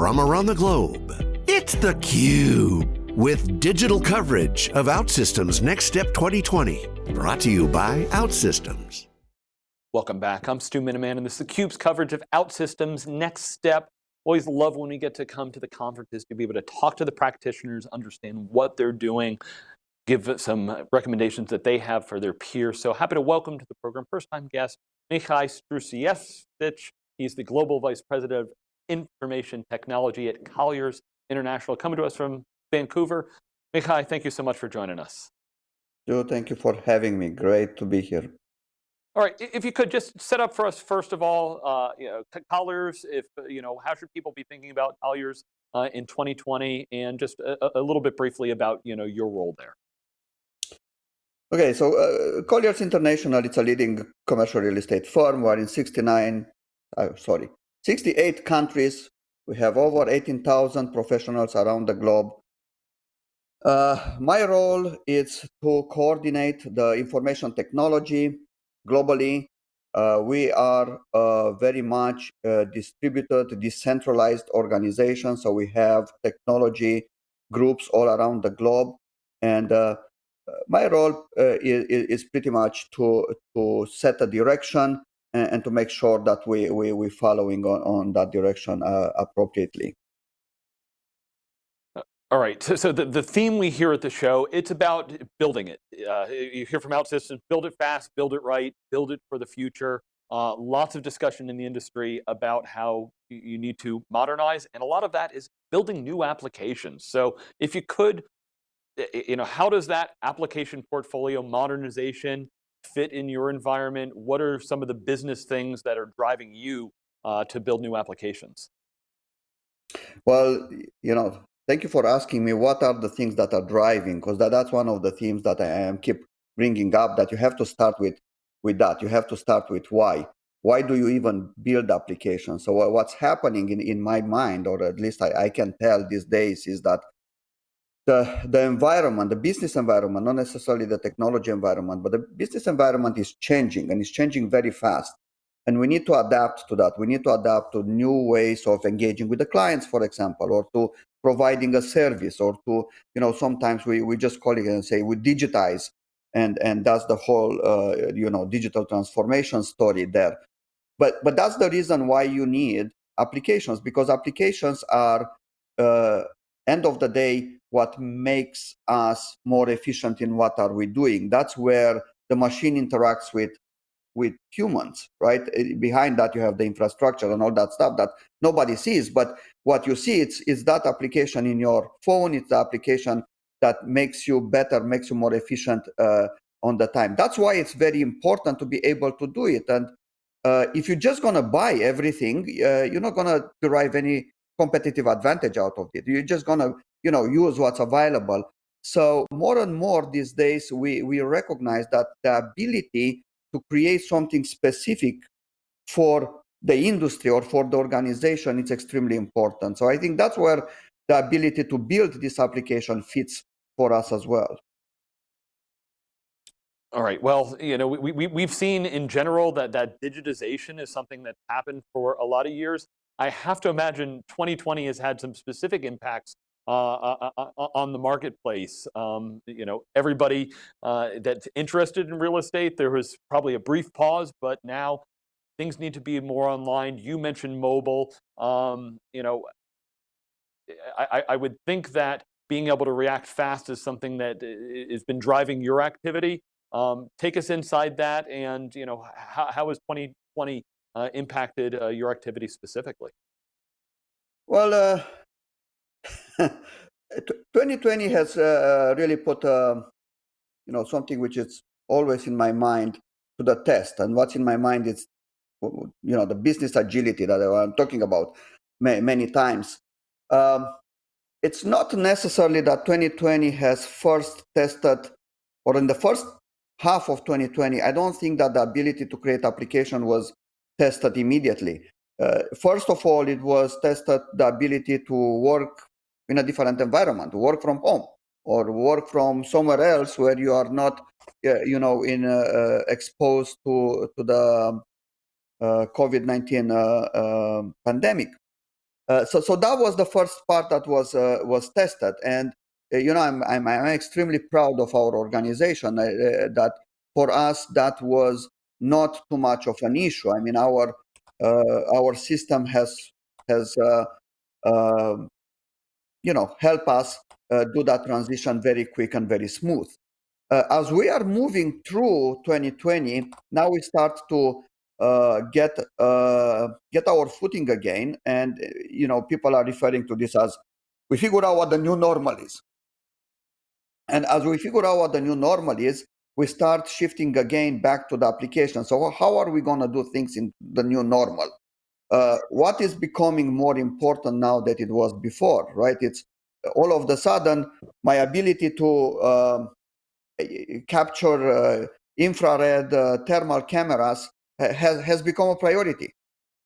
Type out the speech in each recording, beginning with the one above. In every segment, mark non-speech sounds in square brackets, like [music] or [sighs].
from around the globe. It's theCUBE, with digital coverage of OutSystems Next Step 2020. Brought to you by OutSystems. Welcome back, I'm Stu Miniman and this is theCUBE's coverage of OutSystems Next Step. Always love when we get to come to the conferences to be able to talk to the practitioners, understand what they're doing, give some recommendations that they have for their peers. So happy to welcome to the program first time guest, Mihai Strusievici. He's the Global Vice President of Information Technology at Colliers International, coming to us from Vancouver. Mihai, thank you so much for joining us. Joe, thank you for having me. Great to be here. All right, if you could just set up for us, first of all, uh, you know, Colliers, if, you know, how should people be thinking about Colliers uh, in 2020 and just a, a, little bit briefly about, you know, your role there. Okay, so uh, Colliers International, it's a leading commercial real estate firm. We're in 69, uh, sorry, 68 countries. We have over 18,000 professionals around the globe. Uh, my role is to coordinate the information technology globally. Uh, we are uh, very much uh, distributed, decentralized organization. So we have technology groups all around the globe. And uh, my role is, is, pretty much to, to set a direction and, and to make sure that we, we, we're following on, on that direction uh, appropriately. Uh, all right, so, so the, the theme we hear at the show, it's about building it. Uh, you hear from OutSystems, build it fast, build it right, build it for the future. Uh, lots of discussion in the industry about how you need to modernize, and a lot of that is building new applications. So if you could, you know, how does that application portfolio modernization fit in your environment? What are some of the business things that are driving you uh, to build new applications? Well, you know, thank you for asking me what are the things that are driving, because that, that's one of the themes that I am keep bringing up that you have to start with with that. You have to start with why. Why do you even build applications? So what's happening in, in my mind, or at least I, I can tell these days, is that the, the environment, the business environment, not necessarily the technology environment, but the business environment is changing and it's changing very fast. And we need to adapt to that. We need to adapt to new ways of engaging with the clients, for example, or to providing a service, or to, you know, sometimes we, we just call it and say we digitize. And, and that's the whole, uh, you know, digital transformation story there. But, but that's the reason why you need applications, because applications are, uh, end of the day, what makes us more efficient in what are we doing. That's where the machine interacts with with humans, right? Eh, behind that, you have the infrastructure and all that stuff that nobody sees. But what you see it's, is that application in your phone. It's the application that makes you better, makes you more efficient uh, on the time. That's why it's very important to be able to do it. And uh, if you're just going to buy everything, uh, you're not going to derive any competitive advantage out of it. You're just going to you know use what's available. So more and more these days we we recognize that the ability to create something specific for the industry or for the organization is extremely important. So i think that's where the ability to build this application fits for us as well. All right, well, you know, we, we, we've seen in general that, that digitization is something that's happened for a lot of years. I have to imagine 2020 has had some specific impacts uh, uh, uh, on the marketplace. Um, you know, everybody that's interested in real estate, there was probably a brief pause, but now things need to be more online. You mentioned mobile. Um, you know, I, I, would think that being able to react fast is something that has been driving your activity. Um, take us inside that and, you know, how, how has 2020 uh, impacted uh, your activity specifically? Well, uh, [laughs] 2020 has uh, really put, uh, you know, something which is always in my mind to the test. And what's in my mind is, you know, the business agility that I'm talking about many, many times. Um, it's not necessarily that 2020 has first tested, or in the first half of 2020, I don't think that the ability to create application was tested immediately. Uh, first of all, it was tested the ability to work in a different environment, work from home or work from somewhere else where you are not, uh, you know, in uh, uh exposed to to the uh, COVID-19 uh, um, pandemic. Uh, so, so that was the first part that was was tested, and you know, I'm, I'm I'm extremely proud of our organization. That for us, that was not too much of an issue. I mean, our our system has has um, you know help us do that transition very quick and very smooth. Uh, as we are moving through 2020, now we start to uh, get uh, get our footing again, and you know people are referring to this as we figure out what the new normal is. And as we figure out what the new normal is, we start shifting again back to the application. So how are we going to do things in the new normal? Uh, what is becoming more important now that it was before, right? It's all of the sudden my ability to um, capture uh, infrared uh, thermal cameras has, has become a priority.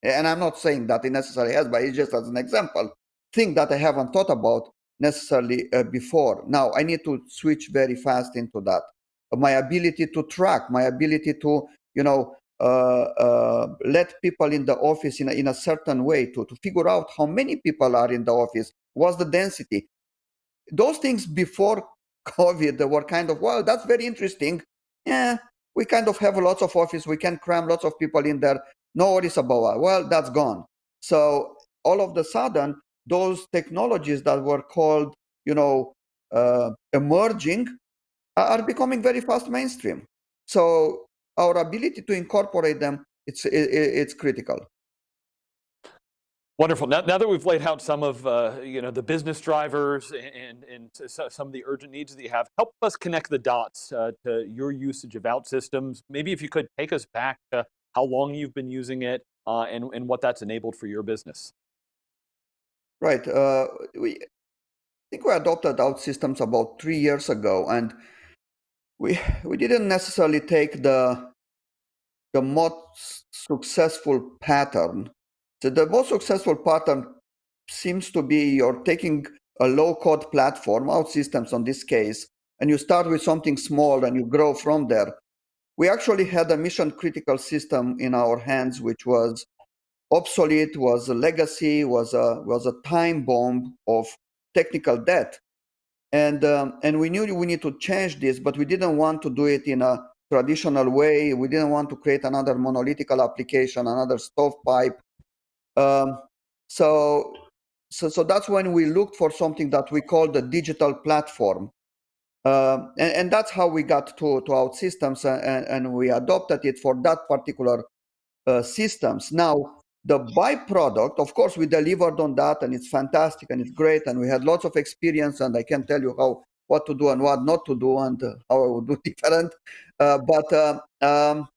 And I'm not saying that it necessarily has, but it's just as an example, thing that I haven't thought about necessarily uh, before. Now I need to switch very fast into that. My ability to track, my ability to, you know, let people in the office in a, in a certain way to, to figure out how many people are in the office, what's the density. Those things before [laughs] COVID were kind of, well, that's very interesting. Yeah, we kind of have lots of office. We can cram lots of people in there. No worries about it. Well, that's gone. So all of the sudden, those technologies that were called, you know, uh, emerging are becoming very fast mainstream. So our ability to incorporate them, it's, it, it's critical. Wonderful. Now, now, that we've laid out some of uh, you know the business drivers and, and some of the urgent needs that you have, help us connect the dots uh, to your usage of OutSystems. Maybe if you could take us back to how long you've been using it uh, and, and what that's enabled for your business. Right. Uh, we I think we adopted OutSystems about three years ago, and we we didn't necessarily take the the most successful pattern so the most successful pattern seems to be you're taking a low code platform, OutSystems on this case, and you start with something small and you grow from there. We actually had a mission critical system in our hands, which was obsolete, was a legacy, was a, was a time bomb of technical debt. And, um, and we knew we need to change this, but we didn't want to do it in a traditional way. We didn't want to create another monolithical application, another stovepipe um, so, so, so that's when we looked for something that we call the digital platform. Um, and, and, that's how we got to, to OutSystems and, and we adopted it for that particular uh, systems. Now, the byproduct, of course, we delivered on that and it's fantastic and it's great and we had lots of experience and I can tell you how what to do and what not to do and uh, how I would do [laughs] different. Uh, but uh, um,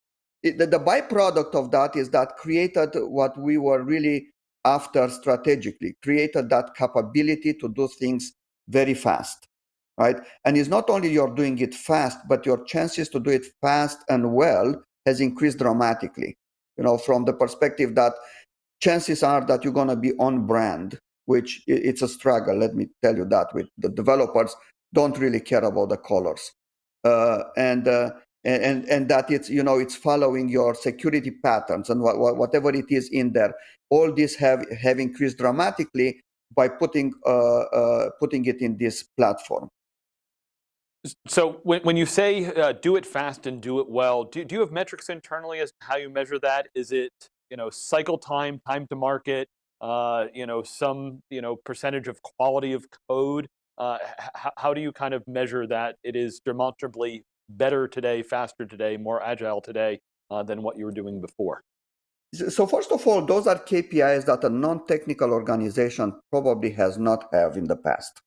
it, the, the byproduct of that is that created what we were really after strategically, created that capability to do things very fast, right? And it's not only you're doing it fast, but your chances to do it fast and well has increased dramatically. You know, from the perspective that chances are that you're going to be on brand, which it's a struggle. Let me tell you that with the developers don't really care about the colors. Uh, and uh, and, and that it's you know it's following your security patterns and what, what, whatever it is in there all these have have increased dramatically by putting uh, uh, putting it in this platform so when, when you say uh, do it fast and do it well do, do you have metrics internally as to how you measure that is it you know cycle time time to market uh, you know some you know percentage of quality of code uh, how do you kind of measure that it is demonstrably better today, faster today, more agile today uh, than what you were doing before? So first of all, those are KPIs that a non-technical organization probably has not have in the past.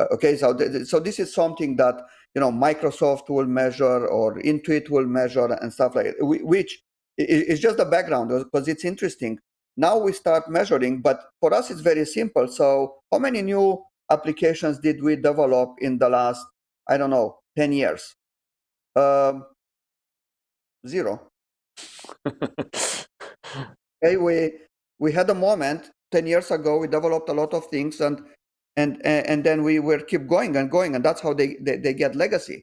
Uh, okay, so th so this is something that you know Microsoft will measure or Intuit will measure and stuff like that, which is just the background because it's interesting. Now we start measuring, but for us it's very simple. So how many new applications did we develop in the last I don't know 10 years? Um, zero. [laughs] okay, we we had a moment ten years ago. We developed a lot of things, and and and then we were keep going and going, and that's how they they, they get legacy.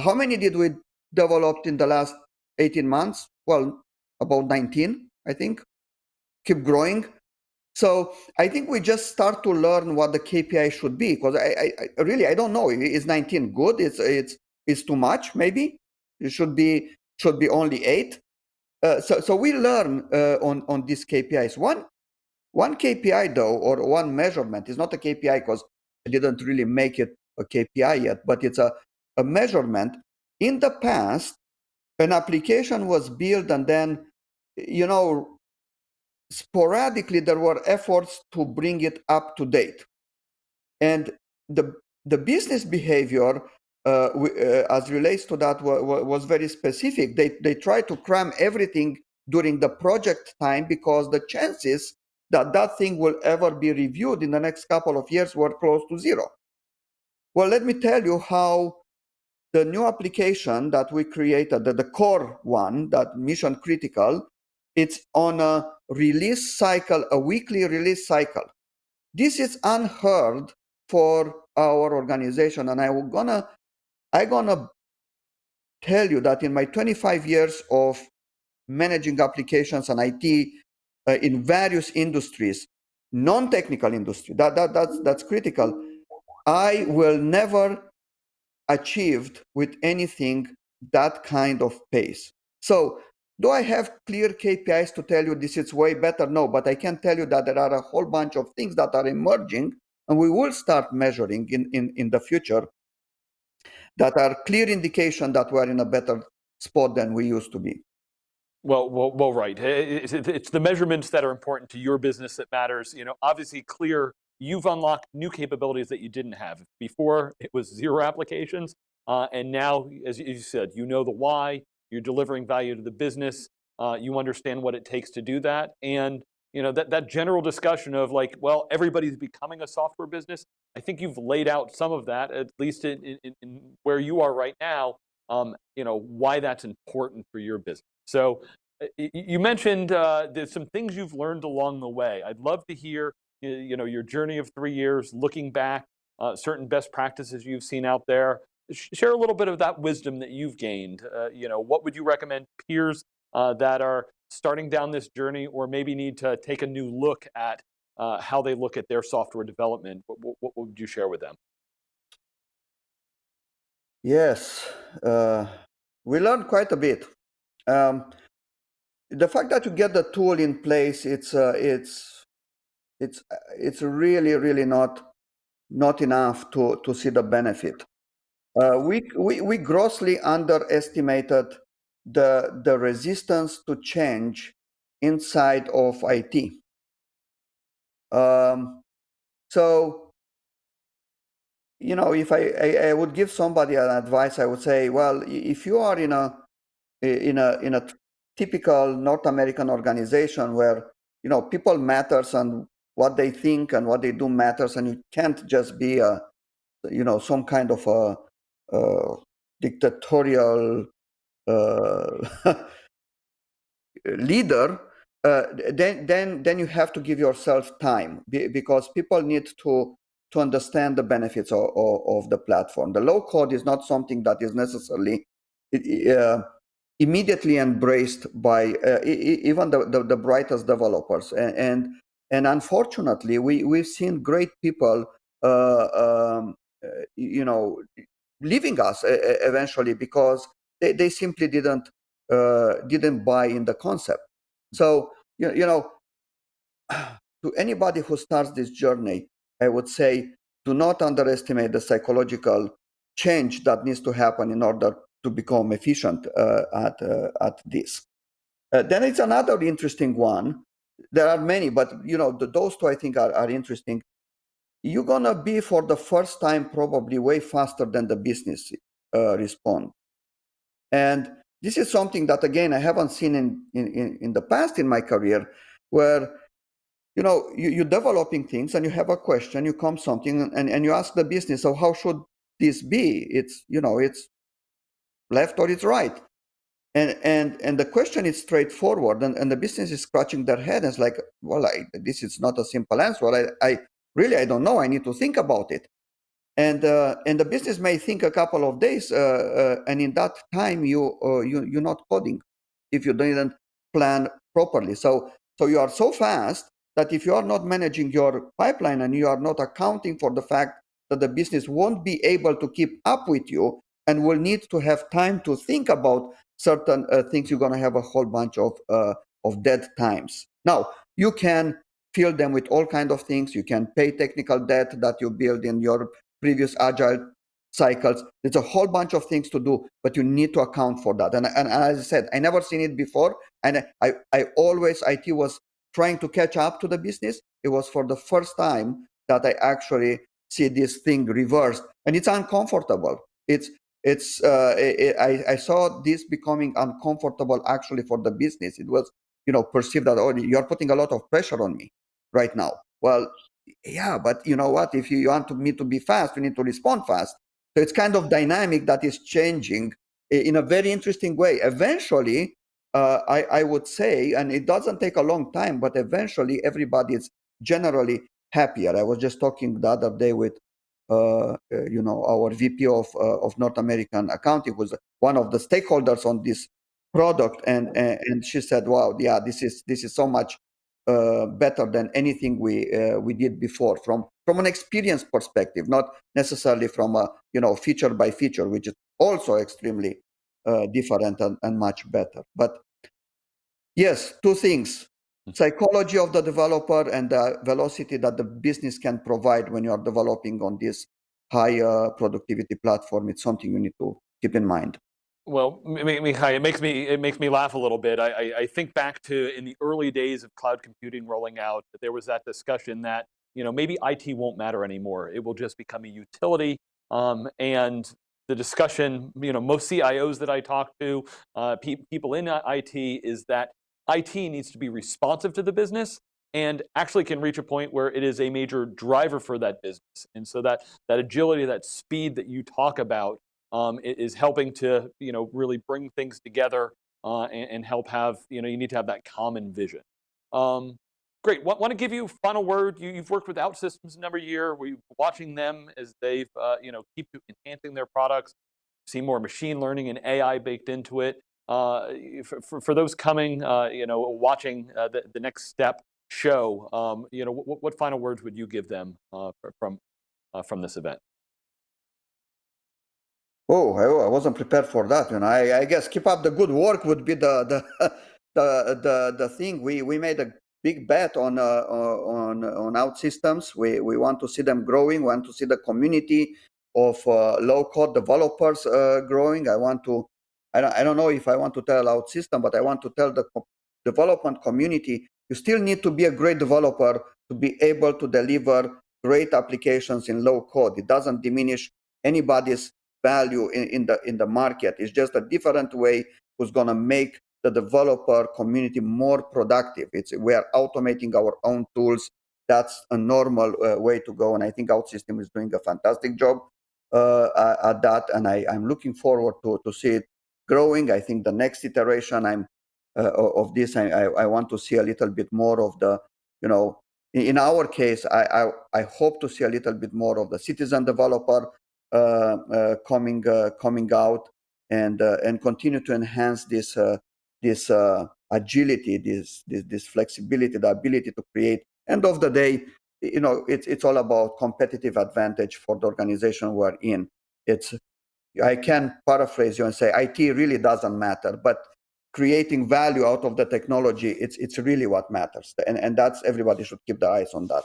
How many did we develop in the last eighteen months? Well, about nineteen, I think. Keep growing. So I think we just start to learn what the KPI should be because I, I, I, really I don't know. Is 19 good? It's it's it's too much. Maybe it should be should be only eight. Uh, so so we learn uh, on on these KPIs. One one KPI though, or one measurement is not a KPI because I didn't really make it a KPI yet, but it's a, a measurement. In the past, an application was built and then, you know, sporadically there were efforts to bring it up to date. And the, the business behavior uh, uh, as relates to that was very specific. They, they try to cram everything during the project time because the chances that that thing will ever be reviewed in the next couple of years were close to zero. Well, let me tell you how the new application that we created, the, the core one, that mission critical, it's on a release cycle, a weekly release cycle. This is unheard for our organization, and I'm gonna, I'm gonna tell you that in my 25 years of managing applications and IT uh, in various industries, non-technical industry, that, that, that's, that's critical. I will never achieved with anything that kind of pace. So do I have clear KPIs to tell you this is way better? No, but I can tell you that there are a whole bunch of things that are emerging and we will start measuring in, in, in the future that are clear indication that we're in a better spot than we used to be. Well, well, well, right. It's, the measurements that are important to your business that matters. You know, obviously, clear. You've unlocked new capabilities that you didn't have before. It was zero applications, uh, and now, as you said, you know the why. You're delivering value to the business. Uh, you understand what it takes to do that, and you know that that general discussion of like, well, everybody's becoming a software business. I think you've laid out some of that, at least in, in, in where you are right now. Um, you know why that's important for your business. So uh, you mentioned uh, there's some things you've learned along the way. I'd love to hear you know, your journey of three years, looking back, uh, certain best practices you've seen out there. Share a little bit of that wisdom that you've gained. Uh, you know, what would you recommend peers uh, that are starting down this journey or maybe need to take a new look at uh, how they look at their software development? What, what, what, would you share with them? Yes, we learned quite a bit. Um, the fact that you get the tool in place, it's uh, it's it's it's really really not not enough to to see the benefit. Uh, we, we we grossly underestimated the the resistance to change inside of IT. Um, so you know, if I, I, I would give somebody an advice, I would say, well, if you are in a in a in a typical North American organization where you know people matters and what they think and what they do matters, and you can't just be a you know some kind of a, a dictatorial uh, [laughs] leader. Uh, then then then you have to give yourself time because people need to to understand the benefits of, of, of the platform. The low code is not something that is necessarily uh, immediately embraced by uh, even the, the, the, brightest developers. And, and, and unfortunately, we, we've seen great people, uh, um, uh, you know, leaving us eventually because they, they simply didn't, uh, didn't buy in the concept. So, you, you know, [sighs] to anybody who starts this journey, I would say, do not underestimate the psychological change that needs to happen in order to become efficient uh, at, uh, at this. Uh, then it's another interesting one. There are many, but you know the, those two I think are, are interesting. You're gonna be for the first time probably way faster than the business uh, respond, and this is something that again I haven't seen in, in, in the past in my career, where you know you, you're developing things and you have a question, you come something and, and you ask the business, so how should this be? It's you know it's left or it's right. And and and the question is straightforward, and, and the business is scratching their head and it's like, well, I, this is not a simple answer. I, I really I don't know. I need to think about it. And uh, and the business may think a couple of days, uh, uh, and in that time you uh, you you're not coding if you didn't plan properly. So so you are so fast that if you are not managing your pipeline and you are not accounting for the fact that the business won't be able to keep up with you and will need to have time to think about certain uh, things, you're going to have a whole bunch of, uh, of dead times. Now, you can fill them with all kind of things. You can pay technical debt that you build in your previous agile cycles. There's a whole bunch of things to do, but you need to account for that. And, and, and as I said, I never seen it before. And I, I always, IT was trying to catch up to the business. It was for the first time that I actually see this thing reversed. And it's uncomfortable. It's, it's, uh, it, I, I saw this becoming uncomfortable actually for the business. It was, you know, perceived that, oh, you're putting a lot of pressure on me right now. Well, yeah, but you know what? If you want me to be fast, you need to respond fast. So it's kind of dynamic that is changing in a very interesting way. Eventually, uh, I, I would say, and it doesn't take a long time, but eventually everybody is generally happier. I was just talking the other day with, uh, uh, you know, our VP of uh, of North American accounting, was one of the stakeholders on this product, and and she said, "Wow, yeah, this is this is so much uh, better than anything we uh, we did before from from an experience perspective, not necessarily from a you know feature by feature, which is also extremely uh, different and, and much better. But yes, two things: hmm. psychology of the developer and the velocity that the business can provide when you are developing on this high uh, productivity platform. It's something you need to keep in mind. Well, Mihai, it makes me it makes me laugh a little bit. I, I, think back to in the early days of cloud computing rolling out, there was that discussion that you know maybe IT won't matter anymore. It will just become a utility. Um, and the discussion, you know, most CIOs that I talk to, uh, pe people in IT, is that IT needs to be responsive to the business and actually can reach a point where it is a major driver for that business. And so that that agility, that speed that you talk about um, is helping to you know really bring things together uh, and, and, help have you know you need to have that common vision. Um, great. Want, want to give you final word. You, have worked with OutSystems a number of years. We're watching them as they've uh, you know keep enhancing their products. See more machine learning and AI baked into it. Uh, for, for, for, those coming, uh, you know, watching uh, the, the next step show, um, you know, what, what, final words would you give them uh, from from this event? Oh, I, I wasn't prepared for that. And I, I guess keep up the good work would be the the [laughs] the the, the thing. We we made a big bet on uh, on on OutSystems. We we want to see them growing. We want to see the community of uh, low code developers uh, growing. I want to. I don't, I don't know if I want to tell OutSystem, but I want to tell the development community you still need to be a great developer to be able to deliver great applications in low code. It doesn't diminish anybody's value in, in the in the market. It's just a different way who's going to make the developer community more productive. It's we are automating our own tools. That's a normal uh, way to go, and I think OutSystem is doing a fantastic job uh, at that. And I, am looking forward to to see it growing. I think the next iteration I'm uh, of this, I, I, want to see a little bit more of the, you know, in our case, I, I, I hope to see a little bit more of the citizen developer Uh, uh, coming uh, coming out and uh, and continue to enhance this this agility, this, this this flexibility, the ability to create. End of the day, you know, it's it's all about competitive advantage for the organization we're in. It's I can paraphrase you and say IT really doesn't matter, but creating value out of the technology, it's it's really what matters, and and that's everybody should keep their eyes on that.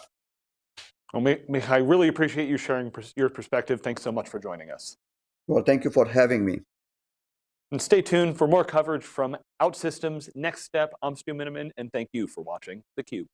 Well, Mihai, I really appreciate you sharing your perspective. Thanks so much for joining us. Well, thank you for having me. And stay tuned for more coverage from OutSystems, Next Step. I'm Stu Miniman, and thank you for watching theCUBE.